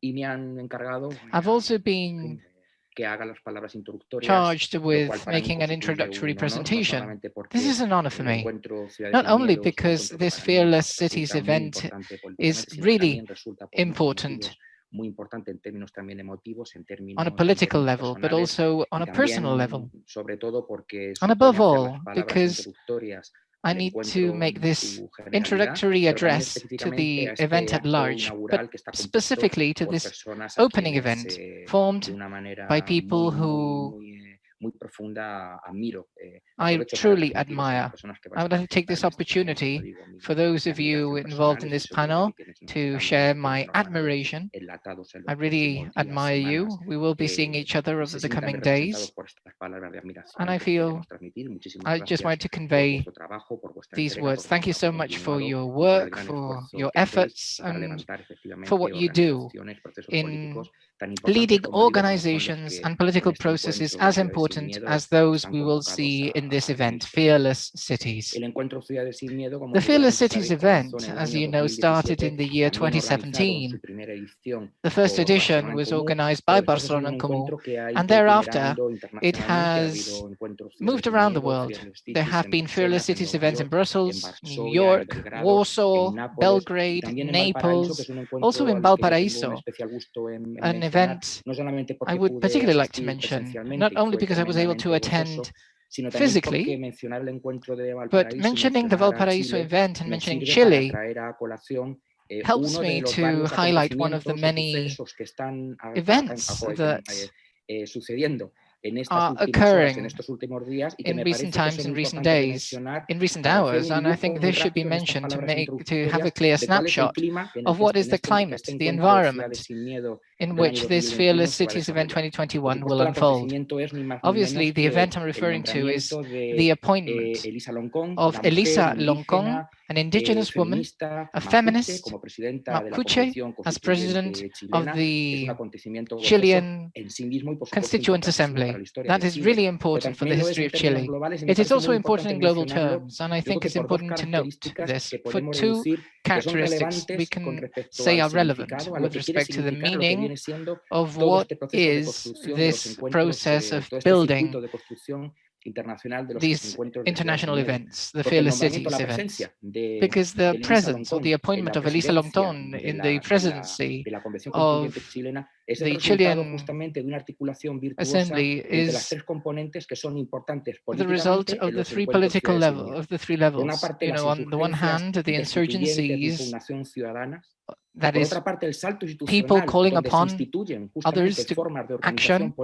y me han encargado I've also been que haga las palabras introductorias, charged with making an introductory presentation. This is an honor for me, not only because this Fearless Cities event is really important on a political level, but also on a personal level. And above all, because I need to make this introductory address to the event at large, but specifically to this opening event formed by people who muy profunda admiro. Eh, I truly admire. I would like to take this opportunity for those of you involved in this panel to share my admiration. I really admire you. We will be seeing each other over the coming days. And I feel I just wanted to convey these words. Thank you so much for your work, for your efforts, and for what you do in leading organizations and political processes as important as those we will see in this event, Fearless Cities. The Fearless Cities event, as you know, started in the year 2017. The first edition was organized by Barcelona en Comú, and thereafter it has moved around the world. There have been Fearless Cities events in Brussels, New York, Warsaw, Belgrade, Naples, also in Valparaiso, an event I would particularly like to mention, not only because I was able to attend physically, but mentioning the Valparaiso event and mentioning Chile helps me to highlight one of the many events that are occurring in recent times, in recent days, in recent hours, and I think this should be mentioned to make to have a clear snapshot of what is the climate, the environment in which this Fearless Cities Event 2021 will unfold. Obviously, the event I'm referring to is the appointment of Elisa Loncon an indigenous woman, a feminist, Mapuche, as president of the Chilean Constituent Assembly. That is really important for the history of Chile. It is also important in global terms, and I think it's important to note this. For two characteristics we can say are relevant with respect to the meaning of what is this process of building these international events, the Fearless Cities events, because the presence or the appointment of Elisa Loncon in the presidency of the Chilean Assembly is the result of the three political level of the three levels. You know, on the one hand, the insurgencies that is people calling upon others to action,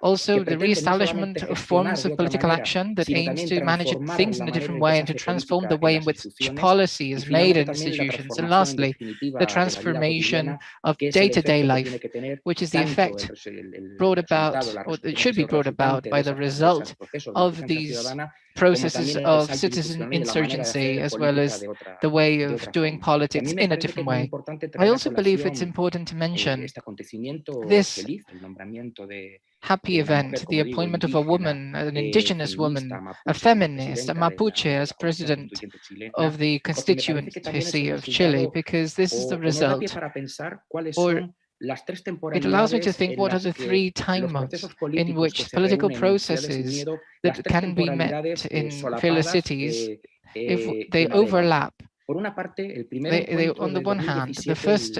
also the re-establishment of forms of political action that aims to manage things in a different way and to transform the way in which policy is made in institutions. And lastly, the transformation of day-to-day -day life, which is the effect brought about, or it should be brought about by the result of these processes of citizen insurgency, as well as the way of doing politics in a different way. I also believe it's important to mention this happy event, the appointment of a woman, an indigenous woman, a feminist, a Mapuche as president of the constituency of Chile, because this is the result, or it allows me to think what are the three time modes in which political processes that can be met in fearless cities, eh, if eh, they overlap they, they, on the one hand, the first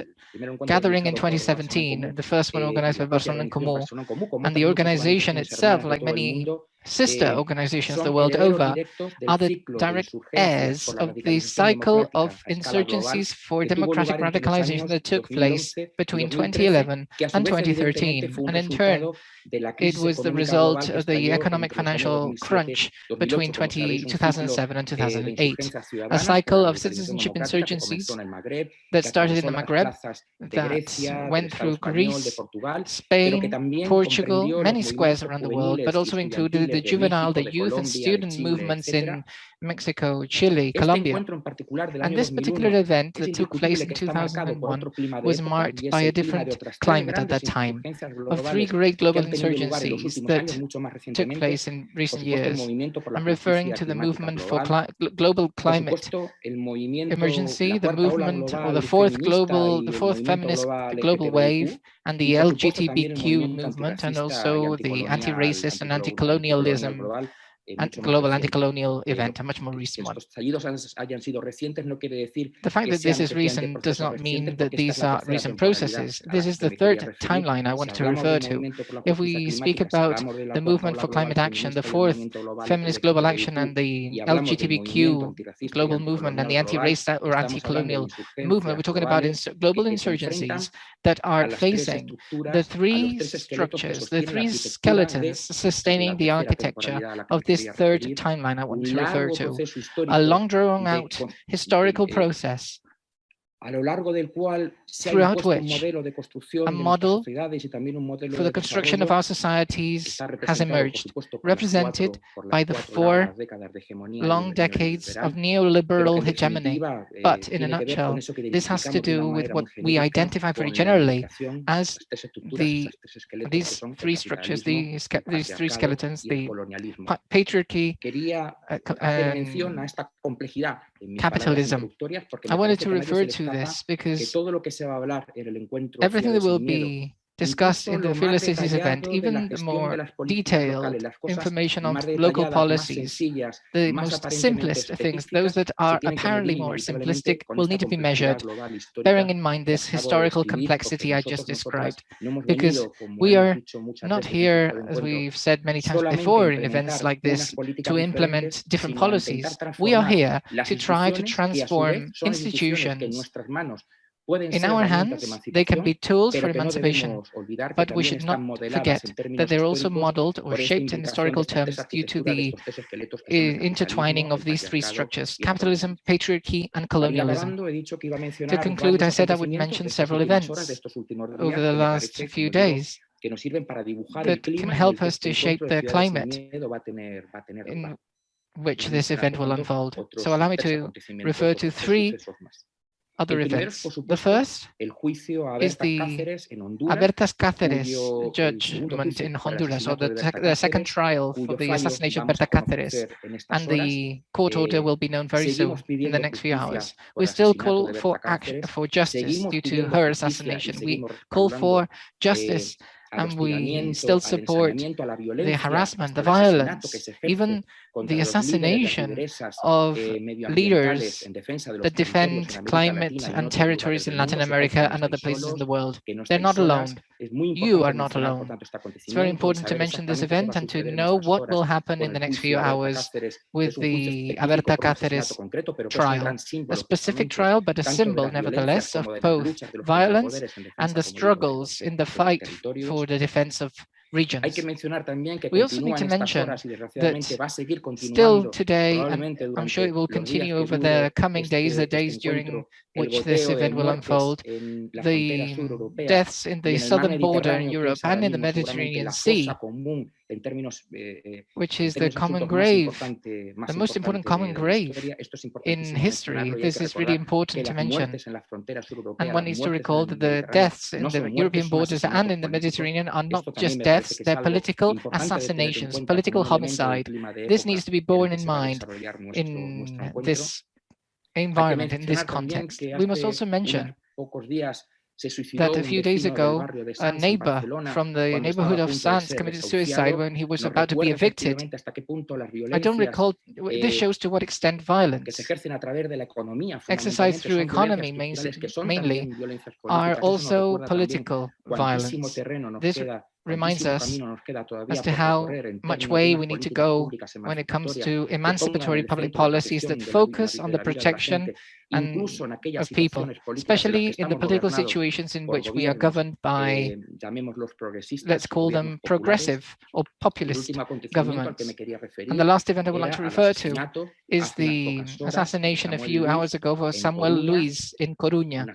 gathering in 2017, the first one organized by Barcelona Comú, and the organization itself, like many sister eh, organizations the world over are the direct heirs of the cycle of insurgencies for democratic radicalization that took place between 2011 and 2013. And in turn, it was the result of the economic financial crunch between 20, 2007 and 2008, a cycle of citizenship insurgencies that started in the Maghreb, that went through Greece, Spain, Portugal, many squares around the world, but also included the juvenile, the youth and student movements in Mexico, Chile, Colombia. And this particular event that took place in 2001 was marked by a different climate at that time of three great global insurgencies that took place in recent years. I'm referring to the movement for cli global climate emergency, the movement or the fourth global, the fourth feminist global wave, and the LGBTQ movement, and also the anti-racist and anti-colonialism global anti-colonial event, a much more recent one. The fact that this is recent does not mean that these are recent processes. This is the third timeline I wanted to refer to. If we speak about the movement for climate action, the fourth feminist global action and the LGBTQ global movement and the anti-race or anti-colonial movement, we're talking about ins global insurgencies that are facing the three structures, the three skeletons sustaining the architecture of this third timeline I want to refer to, a long drawn out historical process a lo largo del cual se ha un modelo de construcción a model y también un modelo for the construction of our societies has emerged, represented by the four long decades of neoliberal hegemony. Eh, but in a nutshell, this has to do with what we identify very generally as the these three structures, these, these three skeletons, the patriarchy, uh, capitalism. I wanted to refer to this because everything that will be discussed in the Fearless event, even more detailed information on local policies, the most simplest things, those that are apparently more simplistic will need to be measured, bearing in mind this historical complexity I just described, because we are not here, as we've said many times before in events like this, to implement different policies. We are here to try to transform institutions in our hands, they can be tools for emancipation, but we should not forget that they're also modeled or shaped in historical terms due to the eh, intertwining of these three structures, capitalism, patriarchy, and colonialism. To conclude, I said I would mention several events over the last few days that can help us to shape the climate in which this event will unfold. So allow me to refer to three other events. The first is the Abertas Cáceres judgment in Honduras, or the, the, second trial for the assassination of Berta Cáceres, and the court order will be known very soon in the next few hours. We still call for action for justice due to her assassination. We call for justice and we still support the harassment, the violence, even the assassination of eh, leaders that defend climate and territories in Latin America and other places in the world. They're not alone. You are not alone. It's very important to mention this event and to know what will happen in the next few hours with the Aberta Cáceres trial. A specific trial, but a symbol, nevertheless, of both violence and the struggles in the fight for the defense of regions. We also need to mention that still today, and I'm sure it will continue over the coming days, the days during which this event will unfold, the deaths in the southern border in Europe and in the Mediterranean Sea Eh, eh, which is the common grave, the most important common grave in history. This is really important to mention. And one needs to recall that the deaths in the European borders and in the Mediterranean are not just deaths, they're political assassinations, political homicide. This needs to be borne in mind in this environment, in this context. We must also mention that a few days ago, a neighbor from the neighborhood of Sants committed suicide when he was about to be evicted. I don't recall, this eh, shows to what extent violence exercised through economy mainly are also political violence. This reminds us as to how much way we need to go when it comes to emancipatory public policies that focus on the protection and of people, especially in the political situations in which we are governed by, let's call them progressive or populist governments. And the last event I would like to refer to is the assassination a few hours ago of Samuel Luiz in Coruña,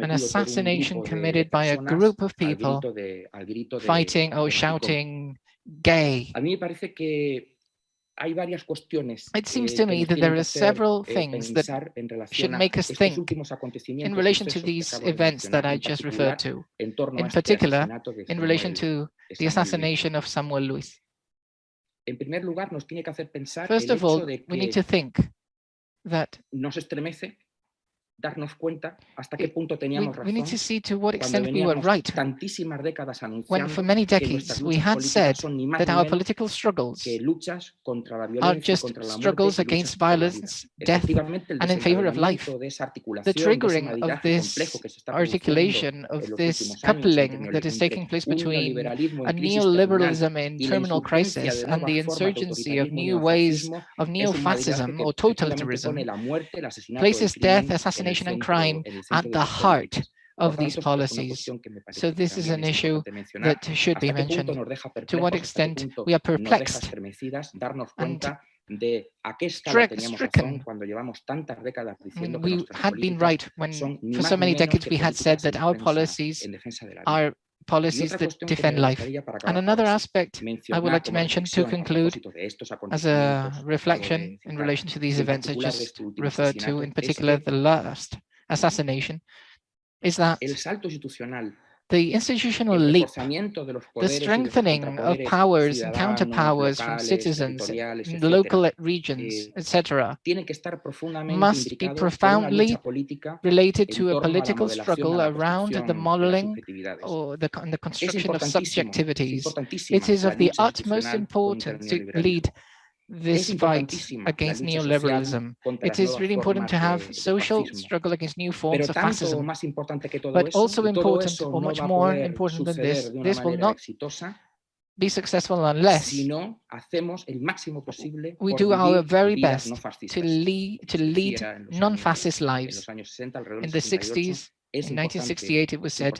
an assassination committed by a group of people fighting or shouting gay. A mí me parece que hay varias cuestiones It seems to me that there are several eh, things that should make us think in relation to these events that I just referred to, in particular in relation to the assassination of Samuel Luiz. En primer lugar, nos tiene que hacer pensar First of all, we need to think that nos estremece darnos cuenta hasta qué punto we, teníamos we need to see to what extent we were right tantísimas décadas when anunciando for many decades we had said son ni más that our political struggles que luchas contra la are violencia, just contra la muerte struggles against luchas por la vida. violence, death, and in favor of life. desencadenamiento de esa the articulación, de ese triggering of this que se está produciendo articulation of this coupling that is taking place between a en crisis terminal neoliberalism in terminal crisis and the insurgency of new ways of es un maridaje neo-fascism or totalitarianism la muerte, el asesinato, el places death, el assassination, and crime at the heart of these tanto, esto es una policies. cuestión que me parece So this is an issue that should be ¿Hasta qué punto mentioned. To what perplejos? ¿Hasta qué extent we are perplexed and de a qué escala teníamos razón cuando llevamos tantas décadas diciendo mm, que we nuestras had been right when for so many decades we had said that our policies en defensa de la vida. are policies that defend life. And another aspect I would like to mention to conclude propósito de estos as a acontecimientos que acabo de reflection in relation to these events I just referred to, in particular the last assassination, is that el salto institucional the institutional leap reforzamiento de los the poderes y de los strengthening of powers and counterpowers from citizens in local regions, eh, etc., estar profundamente must be profoundly con una lucha política related to a torno a la political struggle around the modeling or the, the construction of subjectivities. It is of the utmost institucional contra el importance to lead this fight against neoliberalism. It is really important to have social struggle against new forms of fascism. más importante que todo But also important, or much more important than this, this will not be successful unless si no hacemos el máximo posible we do our very best to lead, to lead decía en los non-fascist lives. los años 60, alrededor In the 60s, in 1968, it was said,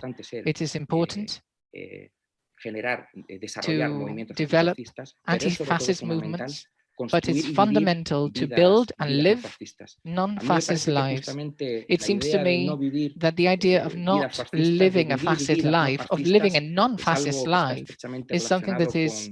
it is important eh, generar, eh, desarrollar to movimientos develop antifascistas, pero es sobre todo anti-fascist movements, but it's fundamental to build and live fascistas. A mí me non-fascist lives. It seems to me that the idea of eh, not vidas fascistas, de living a fascist life, of living a non-fascist algo que está life, is something that is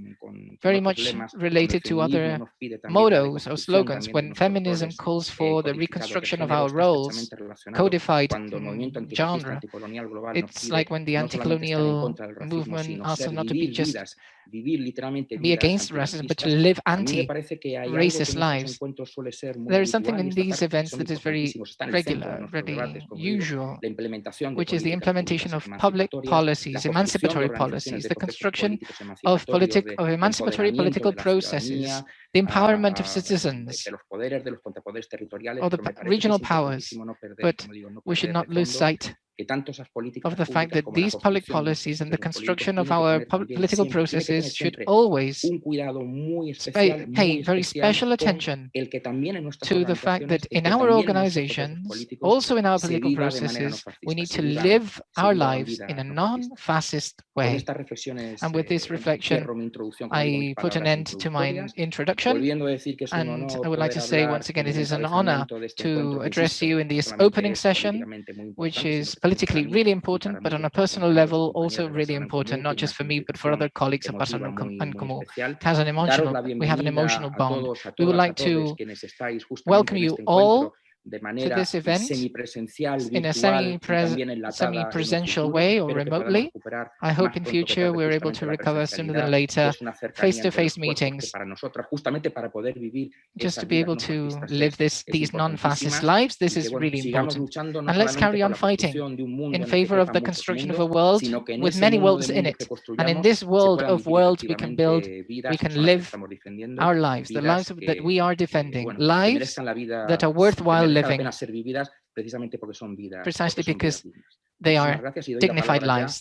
very much lemas, cuando el related to other nos pide también la mottos or slogans. When feminism calls eh, for the reconstruction of our roles, codified cuando el movimiento mm, genre, anticolonial global nos it's like when the no solamente estar en anti-colonial contra del racismo, movement asks not to be just vidas, vivir literalmente be against racism, but to live anti parece que hay algo que en racist lives. encuentros suele ser muy There is something in these events that is very importantísimos, está en el centro de regular, nuestros really debates, como digo, usual, la implementación de which is the implementation of public policies, emancipatory policies, the construction of politic of emancipatory political processes, the empowerment of citizens, de los poderes, de los contrapoderes territoriales, or the pero me pa- parece que regional powers, importantísimo no perder, but como digo, no we should not lose sight que tanto esas políticas of the fact that these public construcción de esos policies and the construction of our tener pol- también political siempre- tiene que tener processes should always un cuidado muy pay, especial, pay muy very special attention el que también en nuestras to the fact that in our también en nuestros procesos organizations, also in our political viva de manera no processes, we need to live our lives in a non-fascist way. And with this eh, reflection, cierro mi introducción, como digo, mis I put an end to my introduction. volviendo a decir que es un and I would like to say once again, it is an honor encabezamiento de este to address you in this opening session, which is sino que también politically really important, but on a personal level, also really important, not just for me, but for other colleagues of emotiva personal com- muy, and especial. has an emotional, we have an emotional bond. We would like to quienes estáis justamente welcome you all de to manera this event semipresencial, in a virtual y también enlatada en un semi-presential futuro. way or Espero que podamos remotely. I hope in future we're able to recover sooner than later que es una cercanía entre los face-to-face que meetings para nosotras, justamente para poder vivir just to be able to live this, these non-fascist lives. This is really important. no And let's carry on fighting construcción de un mundo in en el que favor of the construction of a world sino que en with many worlds in it. And in this world of worlds, we can build, we can son las que live our lives, the lives that we are defending, lives merezcan la vida, that are worthwhile living pena ser vividas precisamente porque son vidas, precisely porque son vidas because they are gracias y doy la dignified lives.